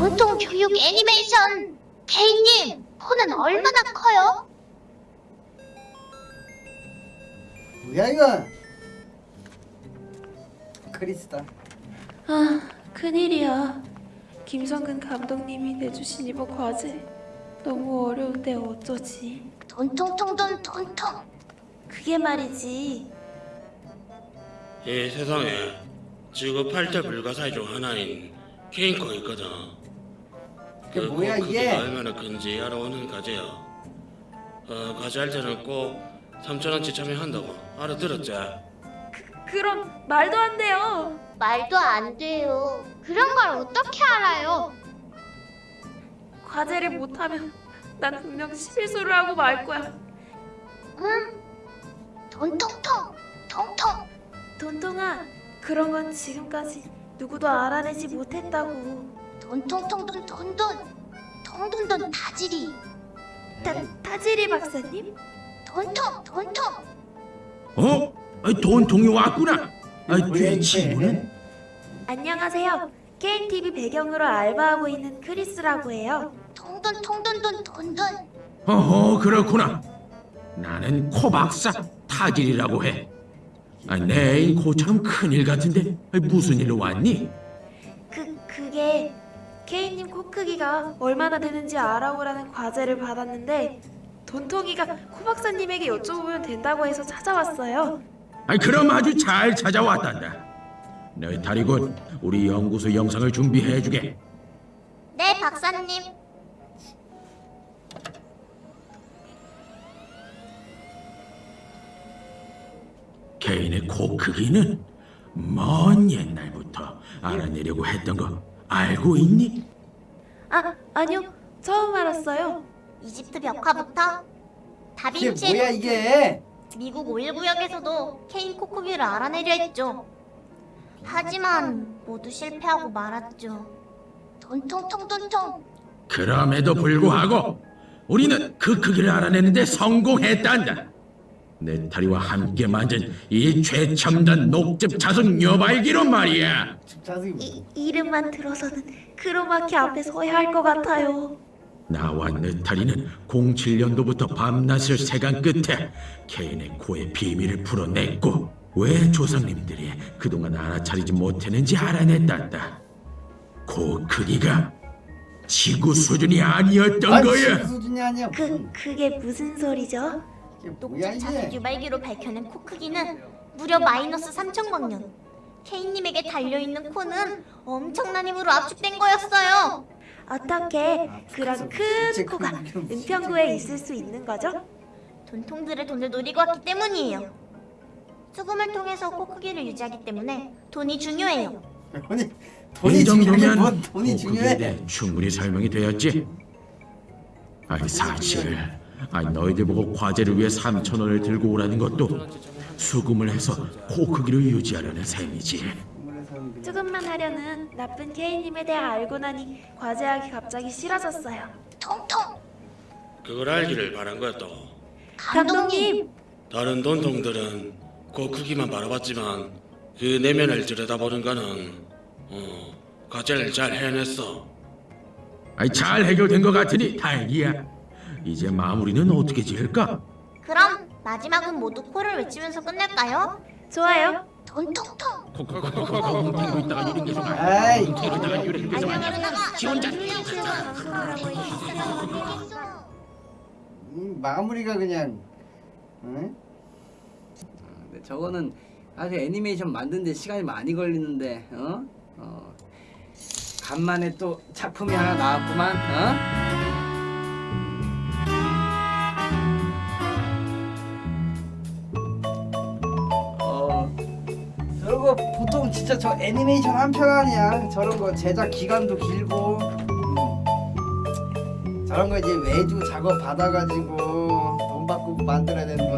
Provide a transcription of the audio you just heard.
온통 교육 애니메이션 케이님 폰은 얼마나 커요? 뭐야 이거? 크리스다. 아, 큰일이야. 김성근 감독님이 내주신 이번 과제 너무 어려운데 어쩌지? 돈통통돈 돈통 그게 말이지. 이 세상에 지구 8대 불가사의 중 하나인 케인코가 있거든. 그게 그 뭐야, 이게? 얼마나 큰지 알아오는 과제야. 어, 과제 할 때는 꼭 3천원치 참여한다고 알아들었지? 그 럼 말도 안 돼요. 말도 안 돼요 그런 걸 어떻게 알아요? 과제를 못하면 난 분명 실수를 하고 말 거야. 응? 돈통통 통통 돈통아, 그런 건 지금까지 누구도 알아내지 못했다고. 돈통통돈 돈돈 통돈돈 다지리 타, 타지리 박사님? 돈통 돈통 어? 아이, 돈통이 왔구나. 이게? 친구는? 안녕하세요. KTV 배경으로 알바하고 있는 크리스라고 해요. 통돈 통돈돈 돈돈 어허, 그렇구나. 나는 코박사 타질이라고 해. 아, 내 애인 코처럼 큰일 같은데 무슨 일로 왔니? 그 그게 케이님 코 크기가 얼마나 되는지 알아보라는 과제를 받았는데 돈통이가 코 박사님에게 여쭤보면 된다고 해서 찾아왔어요. 아이, 그럼 아주 잘 찾아왔단다. 너희 다리군 우리 연구소 영상을 준비해주게. 네 박사님 개인의 코 크기는 먼 옛날부터 알아내려고 했던 거 알고 있니? 아 아니요 처음 알았어요. 이집트 벽화부터 다빈치 뭐야 이게? 미국 5.19역에서도 케인 코코비를 알아내려 했죠. 하지만 모두 실패하고 말았죠. 돈통통 돈통 그럼에도 불구하고 우리는 그 크기를 알아내는데 성공했단다. 내 다리와 함께 만든 이 최첨단 녹즙 자석 녀발기로 말이야. 이, 이름만 들어서는 크로마키 앞에 서야 할 것 같아요. 나와 느타리는 07년도부터 밤낮을 세간 끝에 케인의 코의 비밀을 풀어냈고 왜 조상님들이 그동안 알아차리지 못했는지 알아냈단다. 코 크기가 지구 수준이 아니었던 아니 거야. 지구 수준이 아니야. 그 그게 무슨 소리죠? 녹즙 자석 이게? 유발기로 밝혀낸 코 크기는 무려 마이너스 3천 광년. 케인님에게 달려있는 코는 엄청난 힘으로 압축된 거였어요. 어떻게 그런 진짜 큰 코가 그- 은평구에 있을 수 있는 거죠? 돈통들의 돈을 노리고 왔기 때문이에요. 수금을 통해서 코 크기를 유지하기 때문에 돈이 중요해요. 돈이 돈이 이 중요해 정도면 뭔 돈이 중요해? 충분히 설명이 되었지. 아니 사실 아니 너희들 보고 과제를 위해 3천 원을 들고 오라는 것도 수금을 해서 코 크기를 유지하려는 셈이지. 조금만 하려는 나쁜 케이님에 대해 알고 나니 과제하기 갑자기 싫어졌어요. 통통 그걸 알기를 바란 거였다고. 감독님, 다른 돈통들은 그 크기만 바라봤지만 그 내면을 들여다보는 거는 어, 과제를 잘 해냈어. 아니 잘 해결된 것 같으니 다행이야. 이제 마무리는 어떻게 지을까? 그럼 마지막은 모두 코를 외치면서 끝낼까요? 좋아요. 고 있다가 지 혼자. 음, 마무리가 그냥 응? 네, 저거는 사실 애니메이션 만드는데 시간이 많이 걸리는데 어? 어. 간만에 또 작품이 하나 나왔구만 어? 진짜 저 애니메이션 한 편 아니야 저런 거 제작 기간도 길고 음. 저런 거 이제 매주 작업 받아가지고 돈 받고 만들어야 되는 건데